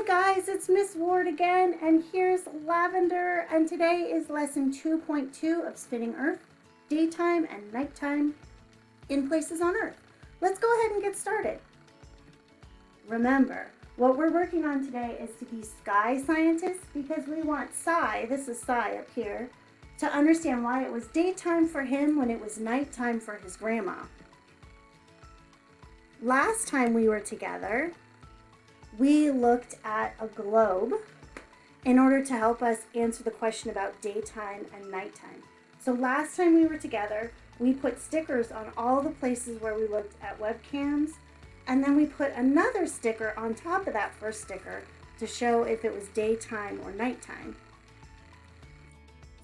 Hi guys, it's Miss Ward again, and here's Lavender, and today is lesson 2.2 of Spinning Earth, daytime and nighttime in places on Earth. Let's go ahead and get started. Remember, what we're working on today is to be sky scientists because we want Cy, this is Cy up here, to understand why it was daytime for him when it was nighttime for his grandma. Last time we were together, we looked at a globe in order to help us answer the question about daytime and nighttime. So last time we were together, we put stickers on all the places where we looked at webcams, and then we put another sticker on top of that first sticker to show if it was daytime or nighttime.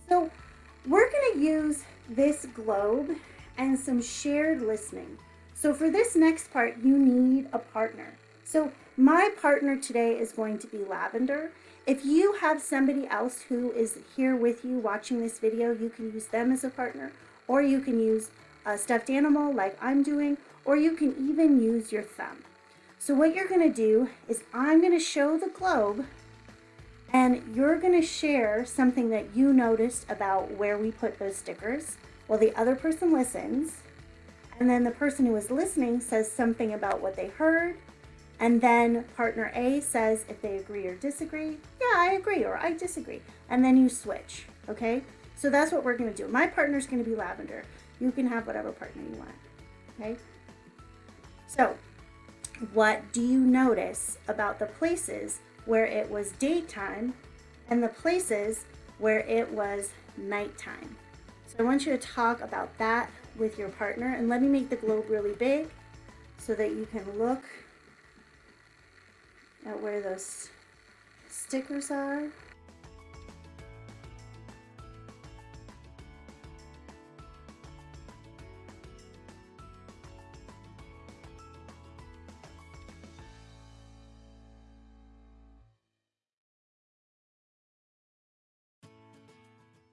So we're gonna use this globe and some shared listening. So for this next part, you need a partner. So my partner today is going to be Lavender. If you have somebody else who is here with you watching this video, you can use them as a partner, or you can use a stuffed animal like I'm doing, or you can even use your thumb. So what you're gonna do is I'm gonna show the globe and you're gonna share something that you noticed about where we put those stickers while the other person listens. And then the person who is listening says something about what they heard and then partner A says if they agree or disagree, yeah, I agree or I disagree. And then you switch, okay? So that's what we're gonna do. My partner's gonna be lavender. You can have whatever partner you want, okay? So what do you notice about the places where it was daytime and the places where it was nighttime? So I want you to talk about that with your partner and let me make the globe really big so that you can look at where those stickers are.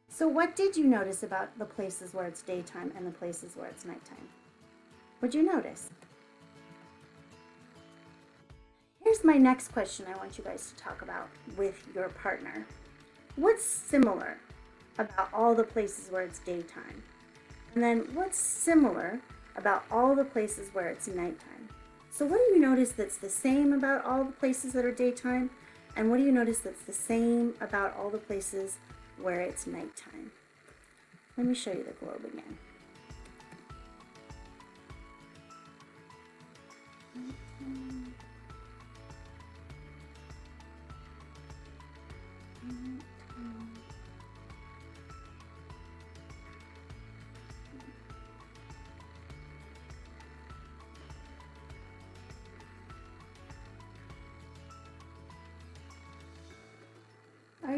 So what did you notice about the places where it's daytime and the places where it's nighttime? What'd you notice? My next question I want you guys to talk about with your partner. What's similar about all the places where it's daytime? And then what's similar about all the places where it's nighttime? So what do you notice that's the same about all the places that are daytime? And what do you notice that's the same about all the places where it's nighttime? Let me show you the globe again. Are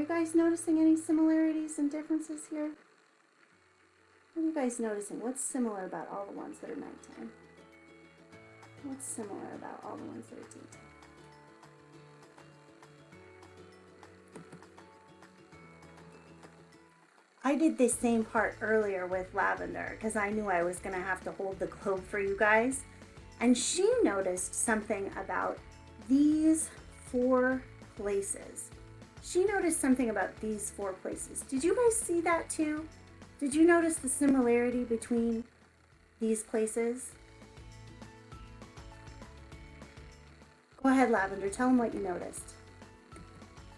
you guys noticing any similarities and differences here? What are you guys noticing? What's similar about all the ones that are nighttime? What's similar about all the ones that are daytime? I did this same part earlier with Lavender because I knew I was going to have to hold the globe for you guys. And she noticed something about these four places. She noticed something about these four places. Did you guys see that too? Did you notice the similarity between these places? Go ahead, Lavender. Tell them what you noticed.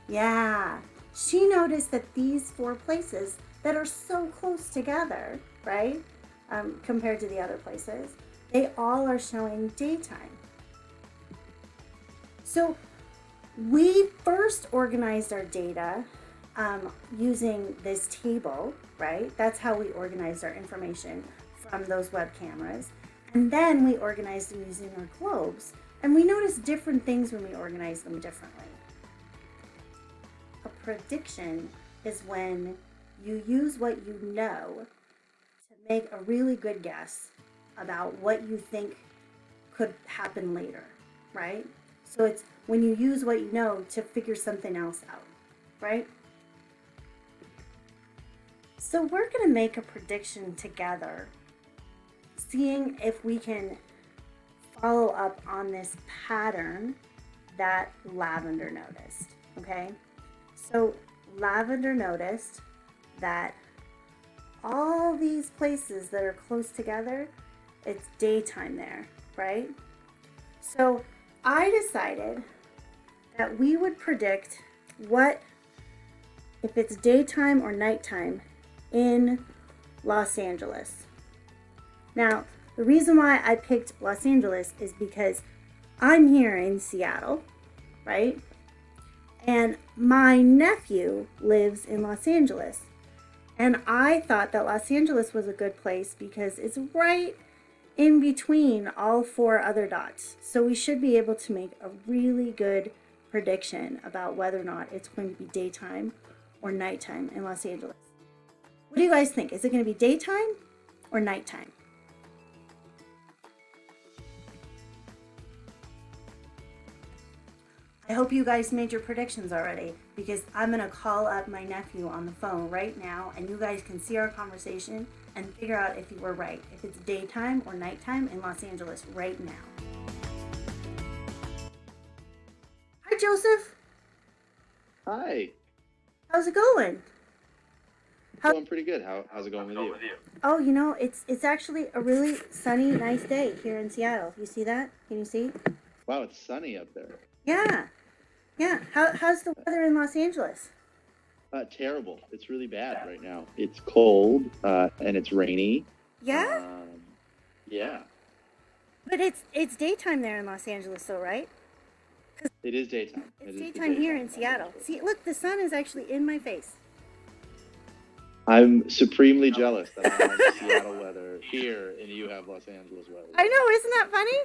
Yeah. She noticed that these four places that are so close together, right, um, compared to the other places, they all are showing daytime. So we first organized our data um, using this table, right? That's how we organized our information from those web cameras. And then we organized them using our globes. And we noticed different things when we organize them differently. A prediction is when you use what you know to make a really good guess about what you think could happen later, right? So it's when you use what you know to figure something else out, right? So we're going to make a prediction together, seeing if we can follow up on this pattern that Lavender noticed. Okay? So, Lavender noticed that all these places that are close together, it's daytime there, right? So, I decided that we would predict what, if it's daytime or nighttime in Los Angeles. Now, the reason why I picked Los Angeles is because I'm here in Seattle, right? And my nephew lives in Los Angeles. And I thought that Los Angeles was a good place because it's right in between all four other dots. So we should be able to make a really good prediction about whether or not it's going to be daytime or nighttime in Los Angeles. What do you guys think? Is it going to be daytime or nighttime? I hope you guys made your predictions already because I'm going to call up my nephew on the phone right now and you guys can see our conversation and figure out if you were right, if it's daytime or nighttime in Los Angeles right now. Hi, Joseph. Hi. How's it going? How- going pretty good. How, how's it going with you? Oh, you know, it's it's actually a really sunny, nice day here in Seattle. You see that? Can you see? Wow, it's sunny up there. Yeah. Yeah. How, how's the weather in Los Angeles? Uh, terrible. It's really bad right now. It's cold uh, and it's rainy. Yeah. Um, yeah. But it's it's daytime there in Los Angeles, though, right? It is daytime. It's It is the daytime here in. Seattle. See, look, the sun is actually in my face. I'm supremely jealous that I have Seattle weather here and you have Los Angeles weather. I know, isn't that funny?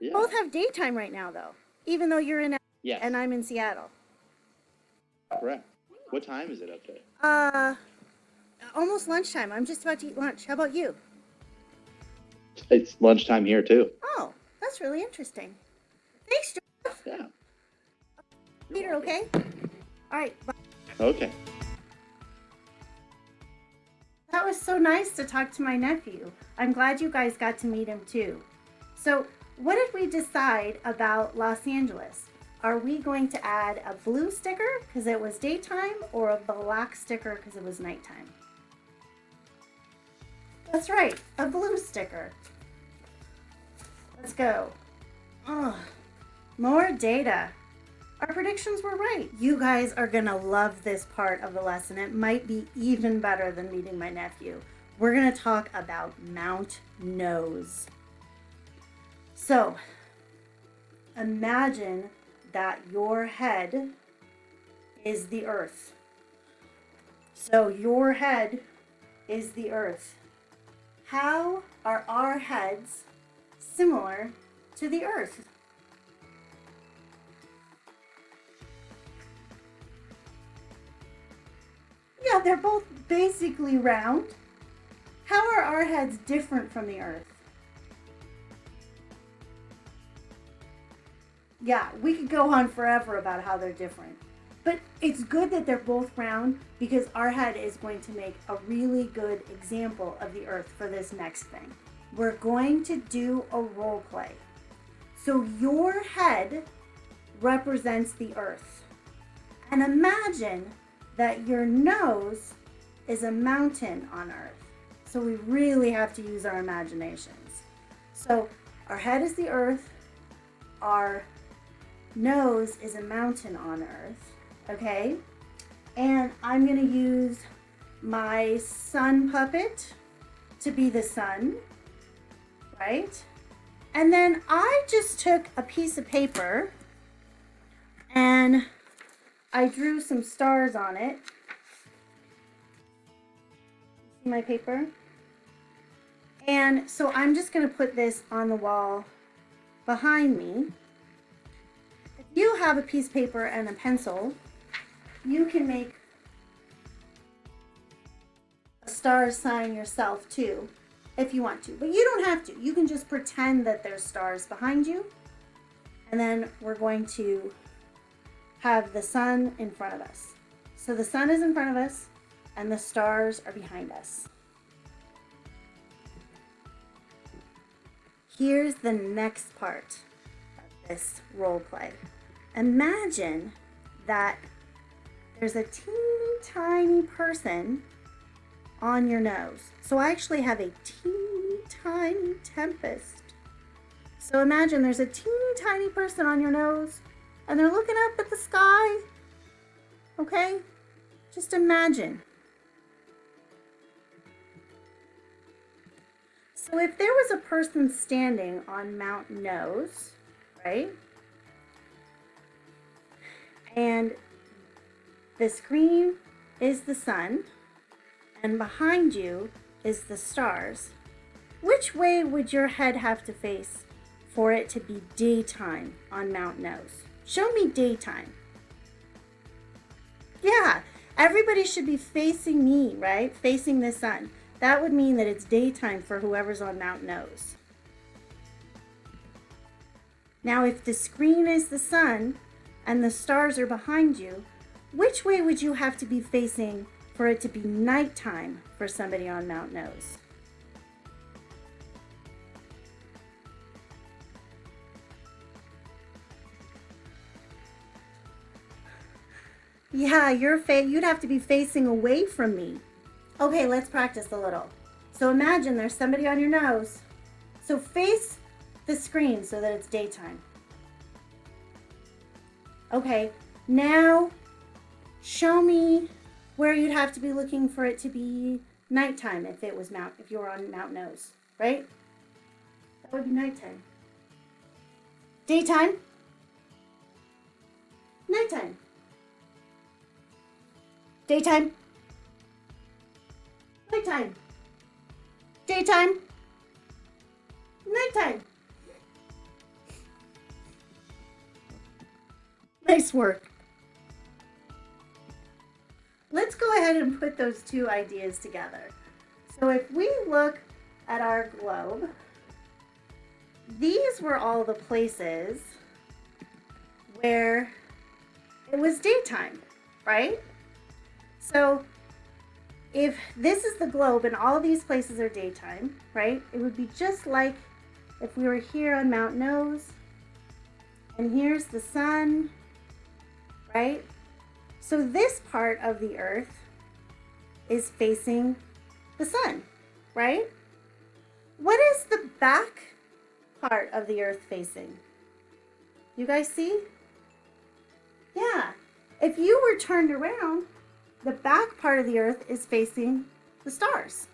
Yeah. Both have daytime right now, though, even though you're in Yes. and I'm in Seattle. Correct. What time is it up there? Uh, almost lunchtime. I'm just about to eat lunch. How about you? It's lunchtime here too. Oh, that's really interesting. Thanks, Joseph. Yeah. Peter, okay? All right. bye. Okay. That was so nice to talk to my nephew. I'm glad you guys got to meet him too. So, what did we decide about Los Angeles? Are we going to add a blue sticker because it was daytime or a black sticker because it was nighttime? That's right, a blue sticker. Let's go. Ugh, more data. Our predictions were right. You guys are to love this part of the lesson. It might be even better than meeting my nephew. We're to talk about Mount Nose. So, imagine that your head is the earth. So, your head is the earth. How are our heads similar to the earth? Yeah, they're both basically round. How are our heads different from the earth? Yeah, we could go on forever about how they're different. But it's good that they're both round because our head is going to make a really good example of the earth for this next thing. We're going to do a role play. So your head represents the earth. And imagine that your nose is a mountain on earth. So we really have to use our imaginations. So our head is the earth, our nose is a mountain on earth, okay? And I'm gonna use my sun puppet to be the sun, right? And then I just took a piece of paper and I drew some stars on it. See my paper? And so I'm just going to put this on the wall behind me. If you have a piece of paper and a pencil, you can make a star sign yourself too, if you want to. But you don't have to. You can just pretend that there's stars behind you. And then we're going to have the sun in front of us. So the sun is in front of us and the stars are behind us. Here's the next part of this role play. Imagine that there's a teeny tiny person on your nose. So I actually have a teeny tiny tempest. So imagine there's a teeny tiny person on your nose and they're looking up at the sky. Okay? Just imagine. So if there was a person standing on Mount Nose, right? And the screen is the sun, and behind you is the stars. Which way would your head have to face for it to be daytime on Mount Nose? Show me daytime. Yeah, everybody should be facing me, right? Facing the sun. That would mean that it's daytime for whoever's on Mount Nose. Now, if the screen is the sun and the stars are behind you, which way would you have to be facing for it to be nighttime for somebody on Mount Nose? Yeah, you're you'd have to be facing away from me. Okay, let's practice a little. So imagine there's somebody on your nose. So face the screen so that it's daytime. Okay, now show me where you'd have to be looking for it to be nighttime if it was Mount, if you were on Mount Nose, right? That would be nighttime. Daytime. Nighttime. Daytime. Nighttime. Daytime. Nighttime. Nice work. Let's go ahead and put those two ideas together. So if we look at our globe, these were all the places where it was daytime, right? So if this is the globe and all these places are daytime, right? It would be just like if we were here on Mount Nose and here's the sun right? So this part of the earth is facing the sun, right? What is the back part of the earth facing? You guys see? Yeah. If you were turned around, the back part of the earth is facing the stars.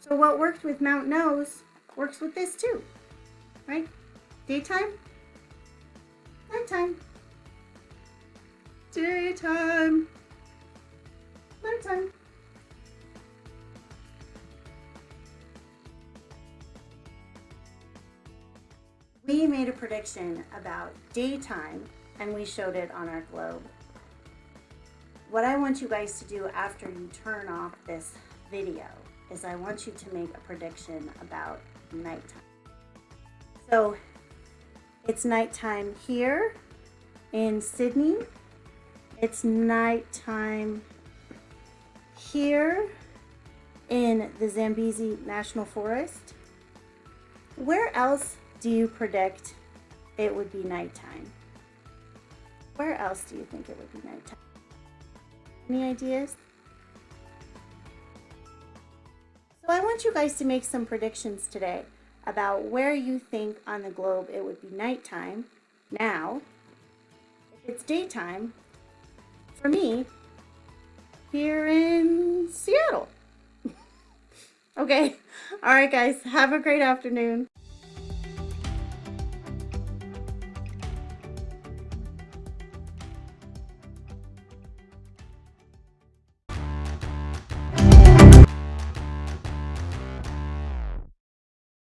So what worked with Mount Nose works with this too, right? Daytime, nighttime. Daytime. Nighttime. We made a prediction about daytime and we showed it on our globe. What I want you guys to do after you turn off this video is I want you to make a prediction about nighttime. So it's nighttime here in Sydney it's nighttime here in the Zambezi National Forest. Where else do you predict it would be nighttime? Where else do you think it would be nighttime? Any ideas? So I want you guys to make some predictions today about where you think on the globe it would be nighttime now. If it's daytime, for me here in Seattle. okay. All right, guys. Have a great afternoon.